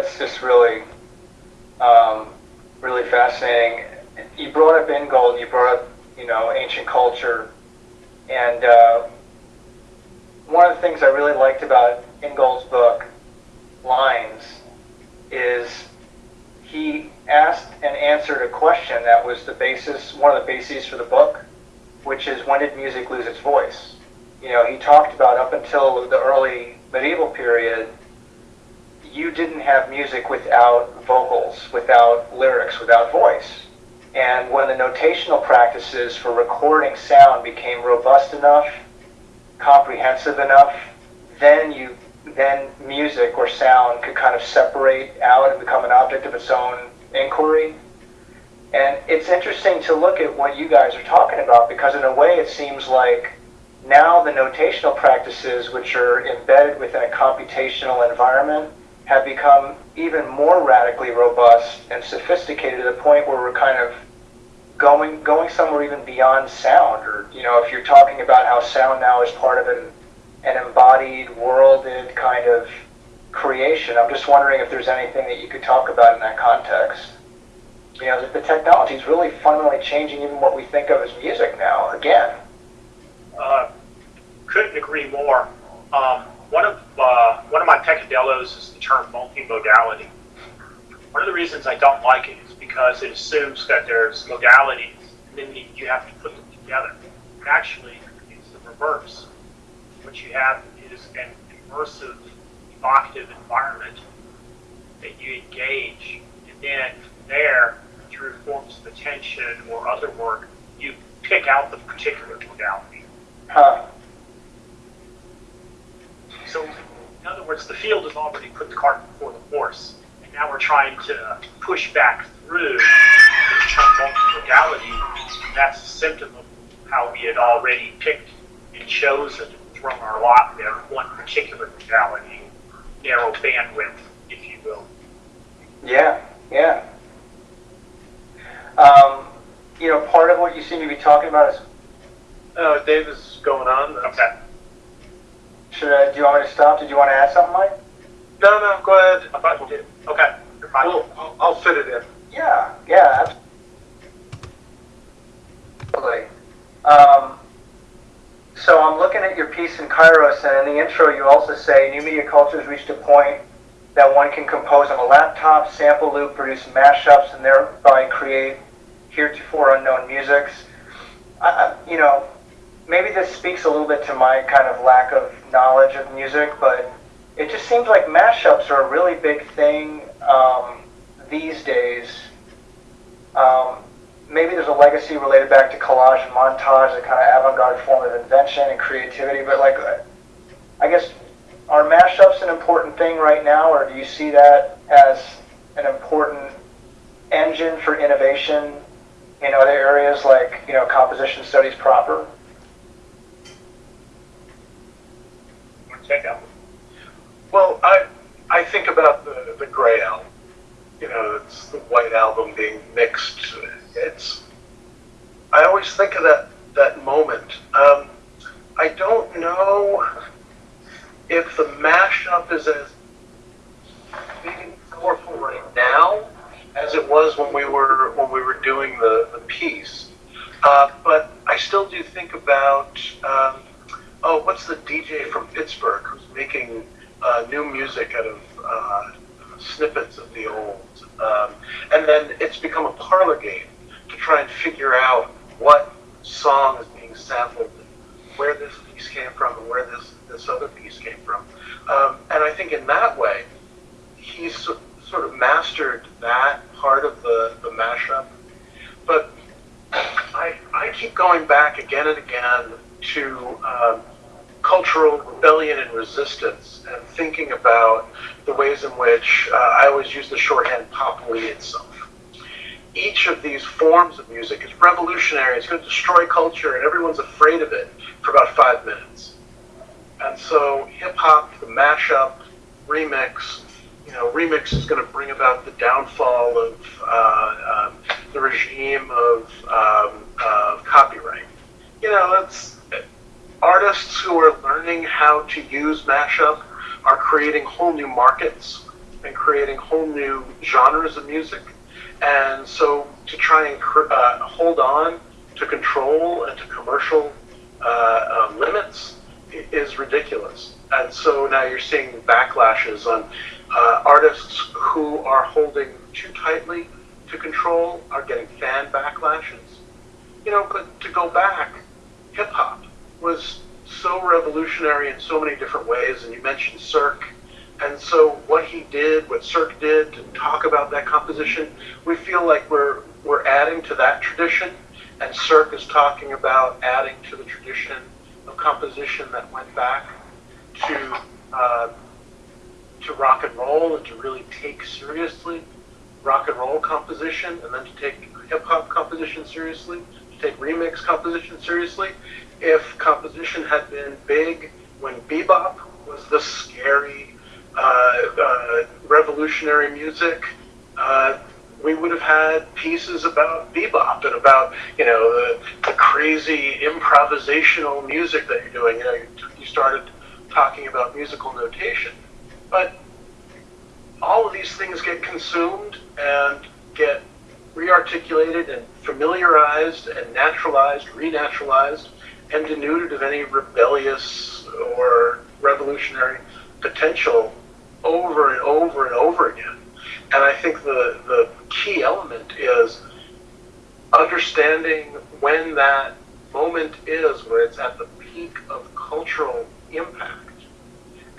that's just really, um, really fascinating. You brought up Ingold, and you brought up, you know, ancient culture, and uh, one of the things I really liked about Ingold's book, Lines, is he asked and answered a question that was the basis, one of the bases for the book, which is when did music lose its voice? You know, he talked about up until the early medieval period, you didn't have music without vocals, without lyrics, without voice. And when the notational practices for recording sound became robust enough, comprehensive enough, then you then music or sound could kind of separate out and become an object of its own inquiry. And it's interesting to look at what you guys are talking about because in a way it seems like now the notational practices which are embedded within a computational environment have become even more radically robust and sophisticated to the point where we're kind of going going somewhere even beyond sound or you know if you're talking about how sound now is part of an an embodied worlded kind of creation i'm just wondering if there's anything that you could talk about in that context. You know the, the technology is really fundamentally changing even what we think of as music now again. Uh, couldn't agree more. Um, one of my peccadillos is the term multimodality. One of the reasons I don't like it is because it assumes that there's modalities and then you have to put them together. Actually, it's the reverse. What you have is an immersive, evocative environment that you engage, and then there, through forms of attention or other work, you pick out the particular modality. Huh. So, words, the field has already put the cart before the horse, and now we're trying to push back through this term multimodality. That's a symptom of how we had already picked and chosen and thrown our lot there one particular modality, narrow bandwidth, if you will. Yeah, yeah. Um, you know, part of what you seem to be talking about is. Uh, Dave is going on. Okay. Should I, do you want me to stop? Did you want to add something, Mike? No, no, go ahead. I thought you did. Okay. We'll, I'll, I'll fit it in. Yeah, yeah, absolutely. Um, so I'm looking at your piece in Kairos, and in the intro you also say new media cultures reached a point that one can compose on a laptop, sample loop, produce mashups, and thereby create heretofore unknown musics. I, you know, maybe this speaks a little bit to my kind of lack of knowledge of music, but it just seems like mashups are a really big thing um, these days. Um, maybe there's a legacy related back to collage and montage, a kind of avant-garde form of invention and creativity. But like, I guess, are mashups an important thing right now, or do you see that as an important engine for innovation in other areas like you know composition studies proper? Well, I I think about the the gray album. You know, it's the white album being mixed. It's I always think of that that moment. Um, I don't know if the mashup is as powerful right now as it was when we were when we were doing the the piece. Uh, but I still do think about. Um, oh, what's the DJ from Pittsburgh who's making uh, new music out of uh, snippets of the old? Um, and then it's become a parlor game to try and figure out what song is being sampled, where this piece came from, and where this, this other piece came from. Um, and I think in that way, he's so, sort of mastered that part of the, the mashup. But I, I keep going back again and again to um, cultural rebellion and resistance and thinking about the ways in which uh, I always use the shorthand populi itself. Each of these forms of music is revolutionary, it's going to destroy culture, and everyone's afraid of it for about five minutes. And so hip hop, the mashup, remix, you know, remix is going to bring about the downfall of uh, um, the regime of, um, of copyright. You know, that's artists who are learning how to use mashup are creating whole new markets and creating whole new genres of music. And so to try and uh, hold on to control and to commercial uh, uh, limits is ridiculous. And so now you're seeing backlashes on uh, artists who are holding too tightly to control are getting fan backlashes. You know, but to go back, hip hop was so revolutionary in so many different ways, and you mentioned Sirc. And so what he did, what Sirc did to talk about that composition, we feel like we're we're adding to that tradition, and Sirc is talking about adding to the tradition of composition that went back to uh, to rock and roll and to really take seriously rock and roll composition, and then to take hip hop composition seriously, to take remix composition seriously. If composition had been big when bebop was the scary, uh, uh, revolutionary music, uh, we would have had pieces about bebop and about you know the, the crazy improvisational music that you're doing. You know, you, you started talking about musical notation, but all of these things get consumed and get rearticulated and familiarized and naturalized, renaturalized, and denuded of any rebellious or revolutionary potential over and over and over again. And I think the, the key element is understanding when that moment is, where it's at the peak of cultural impact,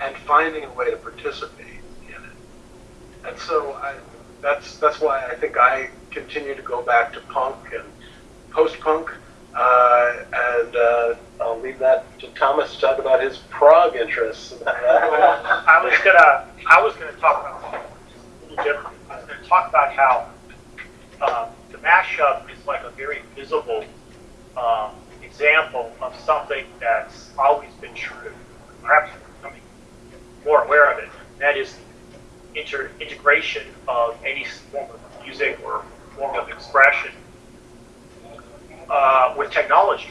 and finding a way to participate in it. And so I, that's that's why I think I continue to go back to punk and post-punk, uh, and uh, I'll leave that to Thomas to talk about his prog interests. I was gonna I was gonna talk about a little different. I was gonna talk about how um, the mashup is like a very visible um, example of something that's always been true, perhaps becoming more aware of it. That is inter- integration of any form of music or form of expression uh, technology.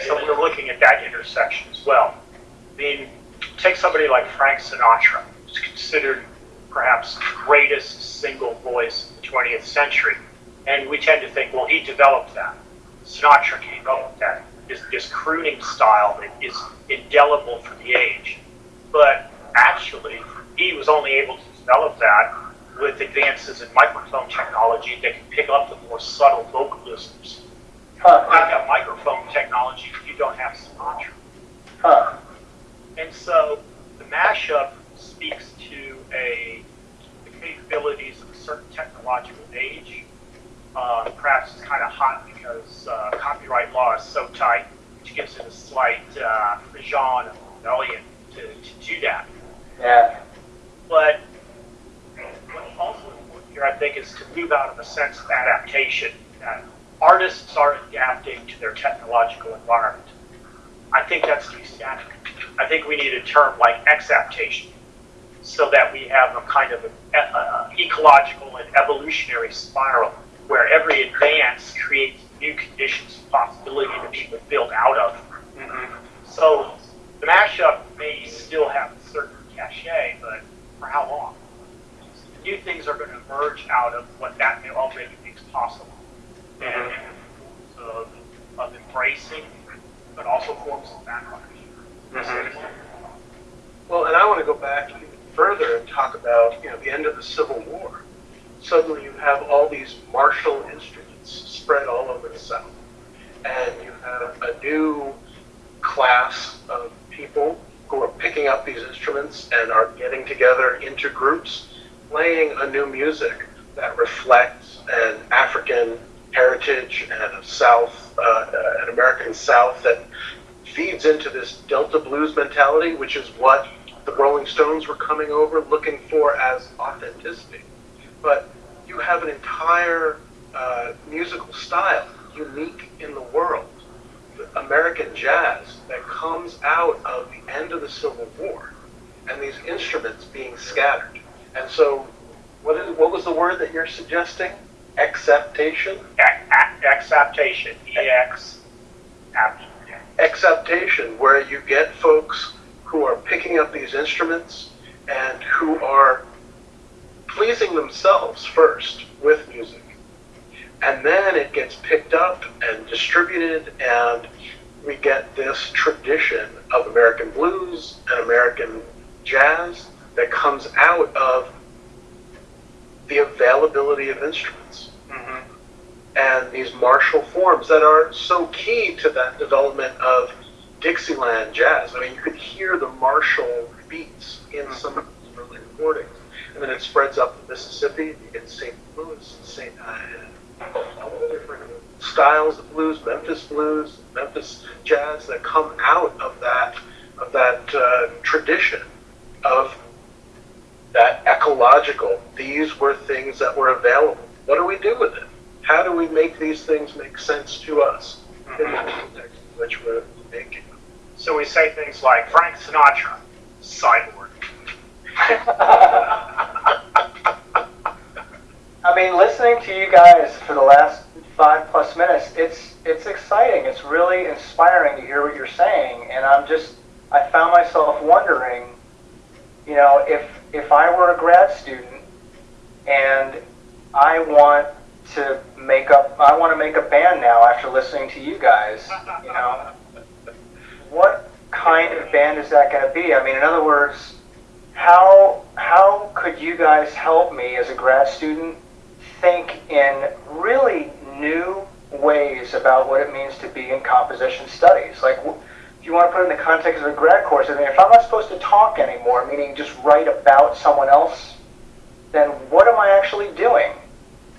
So we're looking at that intersection as well. I mean, take somebody like Frank Sinatra, who's considered perhaps the greatest single voice in the 20th century. And we tend to think, well, he developed that. Sinatra came up with that. This, this crooning style that is indelible for the age. But actually, he was only able to develop that with advances in microphone technology that can pick up the more subtle vocalisms. Huh. Not have microphone technology you don't have Sinatra. Huh. And so the mashup speaks to a the capabilities of a certain technological age. Uh, perhaps it's kind of hot because uh, copyright law is so tight, which gives it a slight uh, of rebellion to, to do that. Yeah. But what's also important here, I think, is to move out of a sense of adaptation. That artists are adapting to their technological environment. I think that's too static. I think we need a term like exaptation, so that we have a kind of an uh, ecological and evolutionary spiral where every advance creates new conditions of possibility that people build out of. Mm-hmm. So the mashup may still have a certain cachet, but for how long? New things are going to emerge out of what that already makes possible. And of, of embracing, but also forms of backlash. Mm-hmm. Well, and I want to go back even further and talk about you know the end of the Civil War. Suddenly, you have all these martial instruments spread all over the South, and you have a new class of people who are picking up these instruments and are getting together into groups, playing a new music that reflects an African heritage and a South, uh, an American South that feeds into this Delta blues mentality, which is what the Rolling Stones were coming over looking for as authenticity. But you have an entire uh, musical style unique in the world, American jazz, that comes out of the end of the Civil War, and these instruments being scattered. And so, what is what was the word that you're suggesting? Exaptation. Exaptation, EX, Exaptation, where you get folks who are picking up these instruments and who are pleasing themselves first with music. And then it gets picked up and distributed, and we get this tradition of American blues and American jazz that comes out of the availability of instruments hmm and these martial forms that are so key to that development of Dixieland jazz. I mean, you could hear the martial beats in some of these early recordings, and then it spreads up the Mississippi. You get St. Louis, St. Uh, all the different styles of blues, Memphis blues, Memphis jazz that come out of that of that uh, tradition of that ecological. These were things that were available. What do we do with it? How do we make these things make sense to us in the mm-hmm. context in which we're making them? So we say things like Frank Sinatra, cyborg. I mean, listening to you guys for the last five plus minutes, it's it's exciting. It's really inspiring to hear what you're saying, and I'm just I found myself wondering, you know, if if I were a grad student and I want to make up, I want to make a band now after listening to you guys, you know, what kind of band is that going to be? I mean, in other words, how how could you guys help me as a grad student think in really new ways about what it means to be in composition studies? Like, you want to put it in the context of a grad course, I mean, if I'm not supposed to talk anymore, meaning just write about someone else, then what am I actually doing?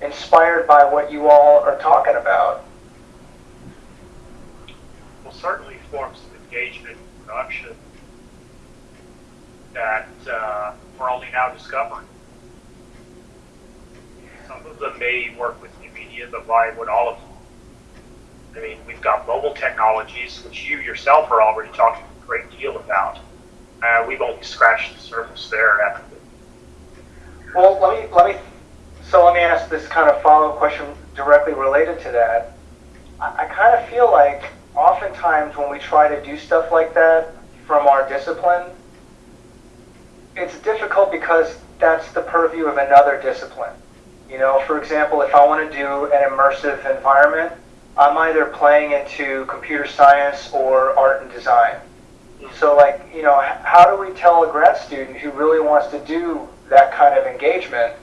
Inspired by what you all are talking about. Well, certainly forms of engagement and production that uh, we're only now discovering. Some of them may work with new media, but why would all of them? I mean, we've got mobile technologies, which you yourself are already talking a great deal about. Uh, we've only scratched the surface there. After Well, let me let me. So let me ask this kind of follow-up question directly related to that. I, I kind of feel like oftentimes when we try to do stuff like that from our discipline, it's difficult because that's the purview of another discipline. You know, for example, if I want to do an immersive environment, I'm either playing into computer science or art and design. So, like, you know, how do we tell a grad student who really wants to do that kind of engagement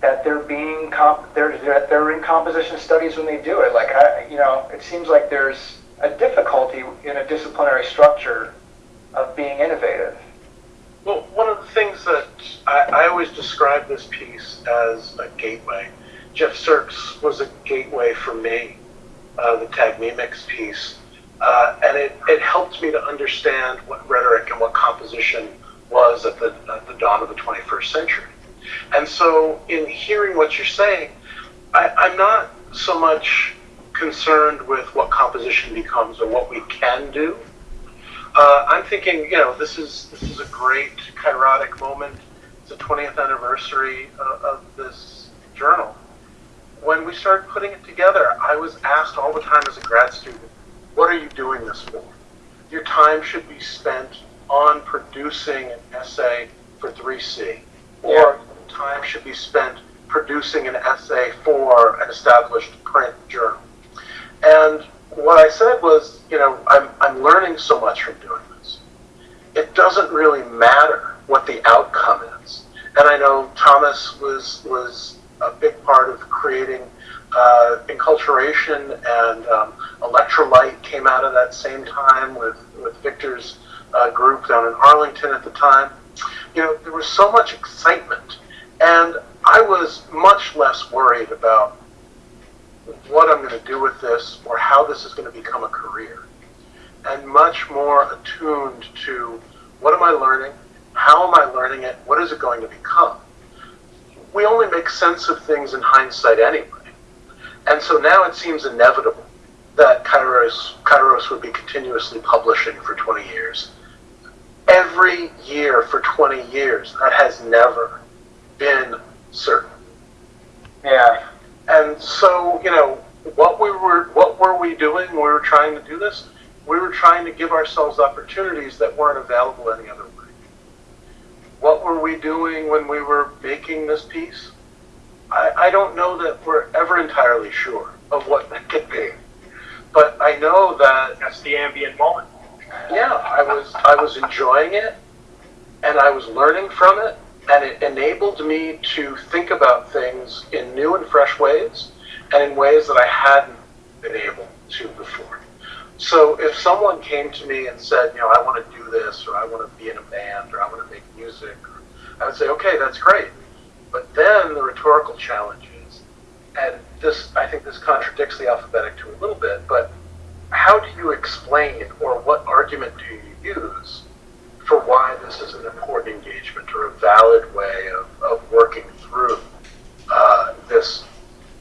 that they're being comp- they're they're they're in composition studies when they do it? Like, I, you know, it seems like there's a difficulty in a disciplinary structure of being innovative. Well, one of the things that I, I always describe this piece as a gateway. Geoff Sirc's was a gateway for me, uh, the Tag Me Mix piece. Uh, and it, it helped me to understand what rhetoric and what composition was at the, at the dawn of the 21st century. And so, in hearing what you're saying, I, I'm not so much concerned with what composition becomes or what we can do. Uh, I'm thinking, you know, this is this is a great kairotic moment. It's the 20th anniversary of, of this journal. When we started putting it together, I was asked all the time as a grad student, "What are you doing this for? Your time should be spent on producing an essay for 3C, or time should be spent producing an essay for an established print journal." And what I said was, you know, I'm, I'm learning so much from doing this. It doesn't really matter what the outcome is. And I know Thomas was, was a big part of creating uh, Enculturation and um, Electrolyte came out of that same time with, with Victor's uh, group down in Arlington at the time. You know, there was so much excitement. And I was much less worried about what I'm going to do with this or how this is going to become a career. And much more attuned to what am I learning? How am I learning it? What is it going to become? We only make sense of things in hindsight anyway. And so now it seems inevitable that Kairos, Kairos would be continuously publishing for 20 years. Every year for 20 years, that has never been certain. Yeah. And so, you know, what we were what were we doing when we were trying to do this? We were trying to give ourselves opportunities that weren't available any other way. What were we doing when we were making this piece? I, I don't know that we're ever entirely sure of what that could be. But I know that That's the ambient moment. yeah, I was I was enjoying it and I was learning from it and it enabled me to think about things in new and fresh ways and in ways that I hadn't been able to before. So if someone came to me and said, you know, I want to do this or I want to be in a band or I want to make music, I would say, okay, that's great. But then the rhetorical challenge is, and this I think this contradicts the alphabetic to a little bit, but how do you explain or what argument do you use for why this is an important engagement or a valid way of, of working through uh, this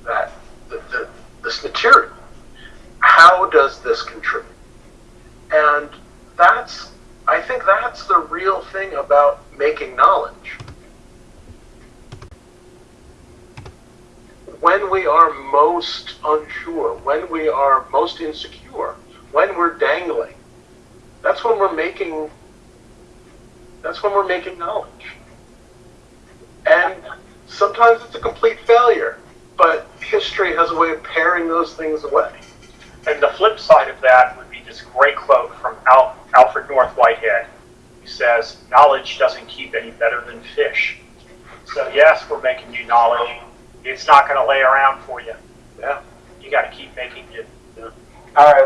that the, the, this material? How does this contribute? And that's I think that's the real thing about making knowledge. when we are most unsure, when we are most insecure, when we're dangling, that's when we're making that's when we're making knowledge. And sometimes it's a complete failure, but history has a way of paring those things away. And the flip side of that would be this great quote from Al- Alfred North Whitehead. He says, Knowledge doesn't keep any better than fish. So, yes, we're making you knowledge. It's not going to lay around for you. Yeah. You got to keep making it. All right.